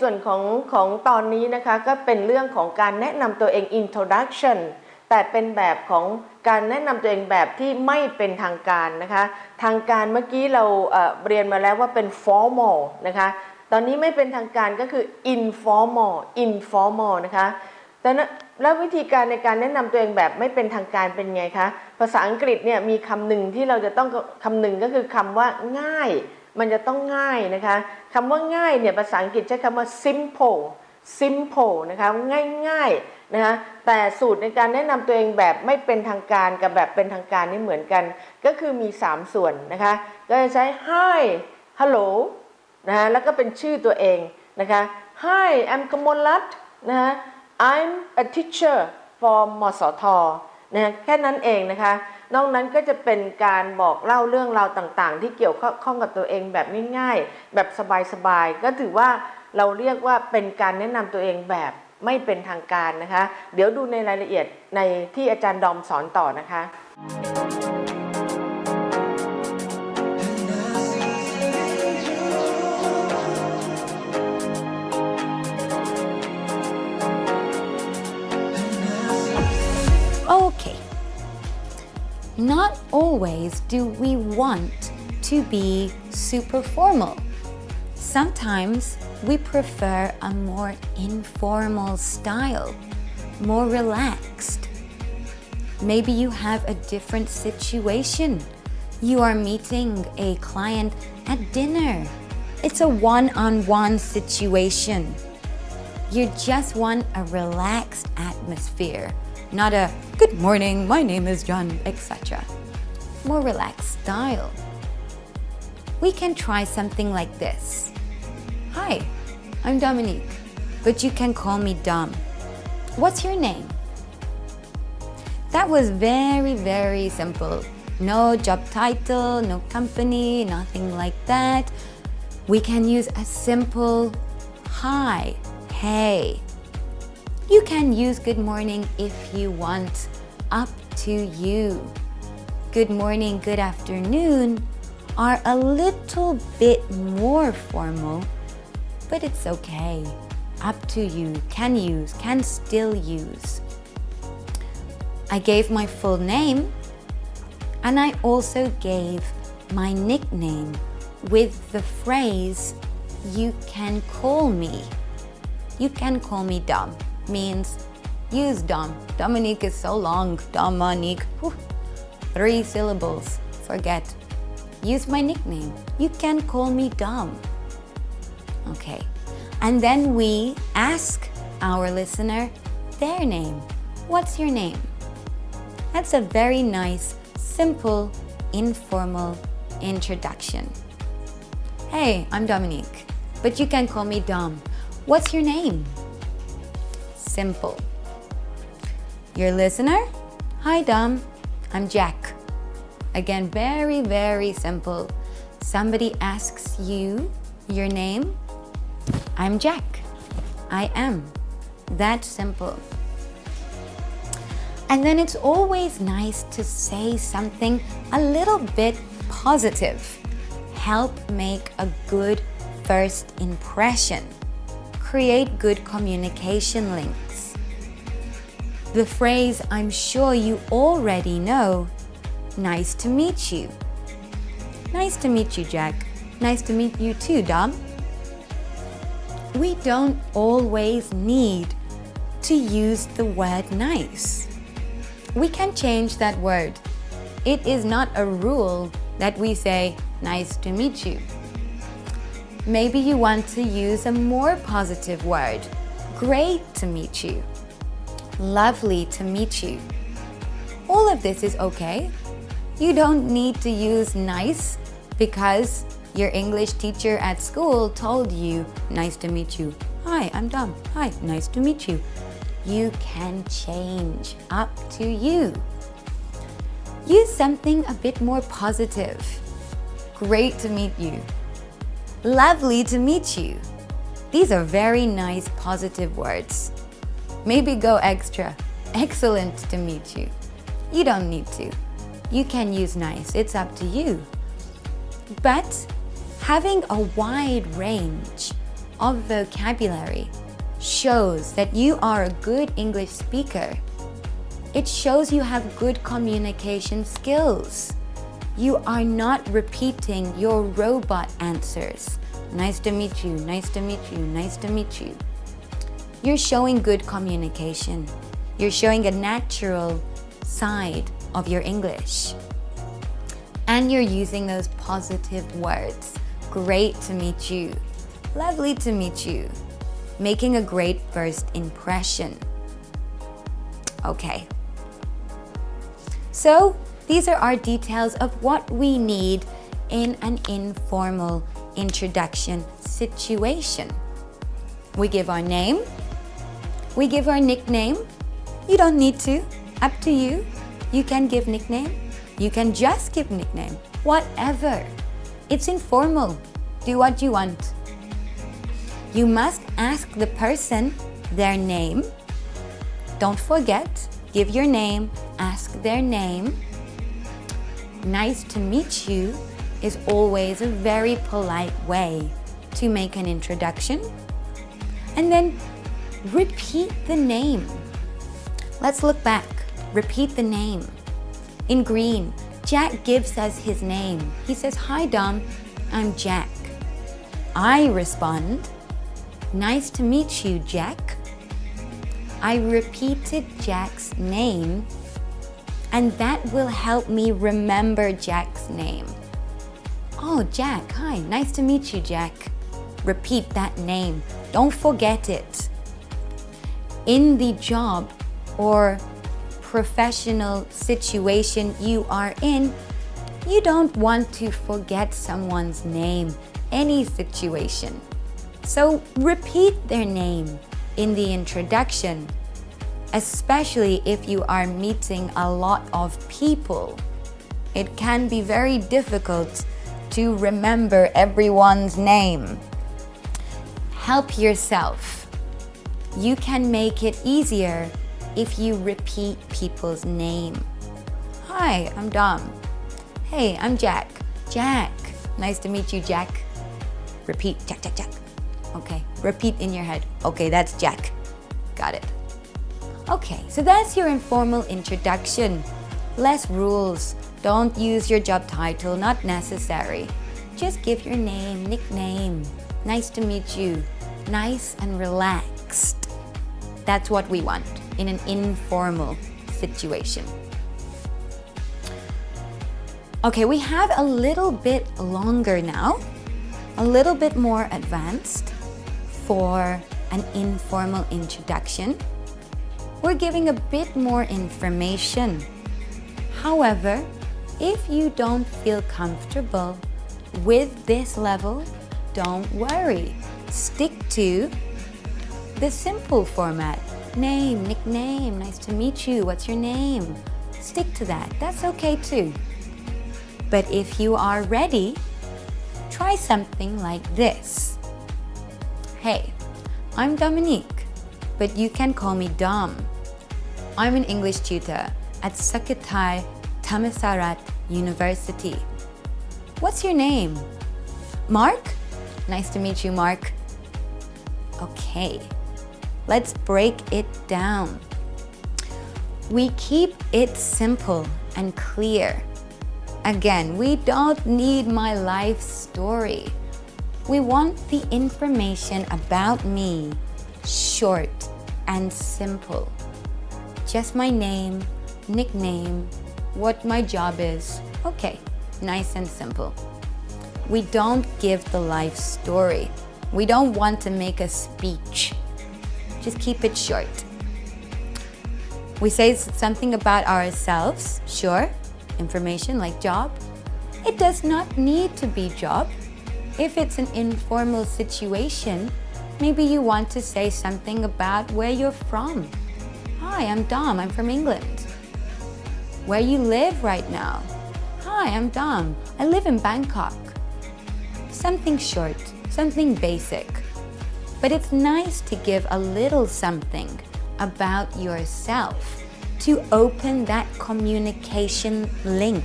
ส่วนของของตอนนี้นะคะก็เป็นเรื่องของการแนะนำตัวเอง introduction แต่เป็นแบบของการแนะนำตัวเองแบบที่ไม่เป็นทางการนะคะ ทางการเมื่อกี้เราเเรียนมาแล้วว่าเป็น formal นะคะ ตอนนี้ไม่เป็นทางการก็คือ informal informal นะคะแต่นะแล้ววิธีการในการแนะนำตัวเองแบบไม่เป็นทางการเป็นไงคะ ภาษาอังกฤษเนี่ยมีคำหนึ่งที่เราจะต้องคำหนึ่งก็คือคำว่าง่าย มันจะต้องง่ายนะคะคำว่าง่ายเนี่ยภาษาอังกฤษใช้คำว่า simple simple นะคะง่ายๆนะคะแต่สูตรในการแนะนำตัวเองแบบไม่เป็นทางการกับแบบเป็นทางการนี่เหมือนกัน ก็คือมี 3 ส่วนนะคะก็จะใช้ hi hello นะคะแล้วก็เป็นชื่อตัวเองนะคะ hi I'm กมลรัตน์นะคะ I'm a teacher for มสทนะแค่นั้นเองนะคะ นอกนั้นก็จะเป็นการบอกเล่าเรื่องราวต่างๆ ที่เกี่ยวข้องกับตัวเองแบบง่ายๆ แบบสบายๆ ก็ถือว่าเราเรียกว่าเป็นการแนะนำตัวเองแบบไม่เป็นทางการนะคะ เดี๋ยวดูในรายละเอียดในที่อาจารย์ดอมสอนต่อนะคะ Not always do we want to be super formal. Sometimes we prefer a more informal style, more relaxed. Maybe you have a different situation. You are meeting a client at dinner. It's a one-on-one situation. You just want a relaxed atmosphere, not a good morning, my name is John, etc. More relaxed style. We can try something like this. Hi, I'm Dominique, but you can call me Dom. What's your name? That was very, very simple. No job title, no company, nothing like that. We can use a simple hi, hey. You can use good morning if you want, up to you. Good morning, good afternoon are a little bit more formal, but it's okay. Up to you, can use, can still use. I gave my full name and I also gave my nickname with the phrase, you can call me. You can call me Dom means use Dom. Dominique is so long, Dominique. Whew. Three syllables, forget. Use my nickname. You can call me Dom. Okay. And then we ask our listener their name. What's your name? That's a very nice, simple, informal introduction. Hey, I'm Dominique, but you can call me Dom. What's your name? Simple. Your listener? Hi, Dom. I'm Jack. Again, very, very simple. Somebody asks you your name. I'm Jack. I am. That simple. And then it's always nice to say something a little bit positive. Help make a good first impression. Create good communication links. The phrase I'm sure you already know, nice to meet you. Nice to meet you, Jack. Nice to meet you too, Dom. We don't always need to use the word nice. We can change that word. It is not a rule that we say, nice to meet you. Maybe you want to use a more positive word. Great to meet you. Lovely to meet you. All of this is okay. You don't need to use nice because your English teacher at school told you, nice to meet you. Hi, I'm Dom. Hi, nice to meet you. You can change up to you. Use something a bit more positive. Great to meet you. Lovely to meet you. These are very nice positive words. Maybe go extra. Excellent to meet you. You don't need to. You can use nice, it's up to you. But having a wide range of vocabulary shows that you are a good English speaker. It shows you have good communication skills. You are not repeating your robot answers. Nice to meet you, nice to meet you, nice to meet you. You're showing good communication. You're showing a natural side of your English. And you're using those positive words. Great to meet you. Lovely to meet you. Making a great first impression. Okay. So these are our details of what we need in an informal introduction situation. We give our name, we give our nickname. You don't need to, up to you. You can give nickname, you can just give nickname, whatever. It's informal, do what you want. You must ask the person their name. Don't forget, give your name, ask their name. Nice to meet you is always a very polite way to make an introduction. And then repeat the name. Let's look back. Repeat the name. In green, Jack gives us his name. He says, Hi Dom, I'm Jack. I respond, Nice to meet you, Jack. I repeated Jack's name and that will help me remember Jack's name. Oh, Jack, hi, nice to meet you, Jack. Repeat that name. Don't forget it. In the job or professional situation you are in, you don't want to forget someone's name, any situation. So repeat their name in the introduction, especially if you are meeting a lot of people. It can be very difficult to remember everyone's name. Help yourself. You can make it easier if you repeat people's name. Hi, I'm Dom. Hey, I'm Jack. Jack. Nice to meet you, Jack. Repeat, Jack, Jack, Jack. Okay, repeat in your head. Okay, that's Jack. Got it. Okay, so that's your informal introduction. Less rules. Don't use your job title, not necessary. Just give your name, nickname. Nice to meet you. Nice and relaxed. That's what we want in an informal situation. Okay, we have a little bit longer now, a little bit more advanced for an informal introduction. We're giving a bit more information. However, if you don't feel comfortable with this level, don't worry. Stick to the simple format. Name, nickname, nice to meet you, what's your name? Stick to that, that's okay too. But if you are ready, try something like this. Hey, I'm Dominique, but you can call me Dom. I'm an English tutor at Sukhothai Thammasat University. What's your name? Mark? Nice to meet you, Mark. Okay, let's break it down. We keep it simple and clear. Again, we don't need my life story. We want the information about me short and simple. Just my name, nickname, what my job is. Okay, nice and simple. We don't give the life story. We don't want to make a speech. Just keep it short. We say something about ourselves, sure, information like job. It does not need to be job. If it's an informal situation, maybe you want to say something about where you're from. Hi, I'm Dom, I'm from England. Where you live right now. Hi, I'm Dom, I live in Bangkok. Something short, something basic. But it's nice to give a little something about yourself to open that communication link.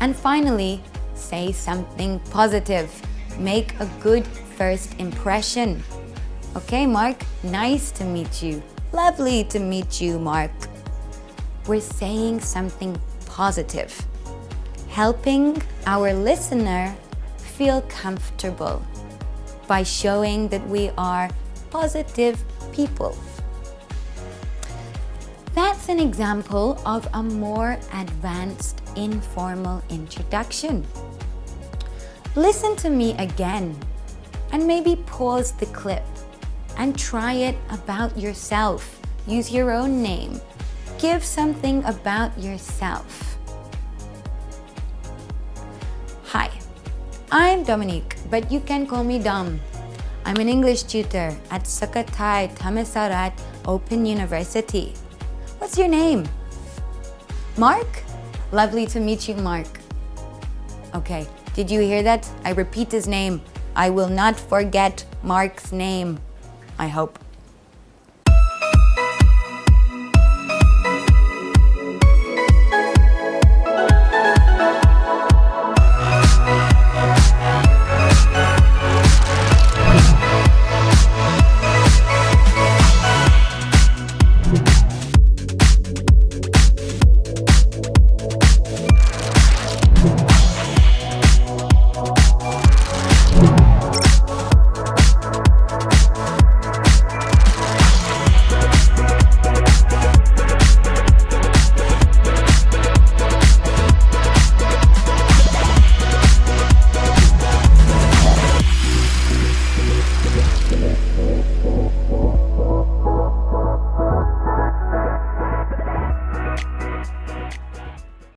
And finally, say something positive. Make a good first impression. Okay, Mark, nice to meet you. Lovely to meet you, Mark. We're saying something positive, helping our listener feel comfortable by showing that we are positive people. That's an example of a more advanced informal introduction. Listen to me again and maybe pause the clip and try it about yourself. Use your own name. Give something about yourself. Hi, I'm Dominique, but you can call me Dom. I'm an English tutor at Sukhothai Thammasat Open University. What's your name? Mark? Lovely to meet you, Mark. Okay, did you hear that? I repeat his name. I will not forget Mark's name. I hope.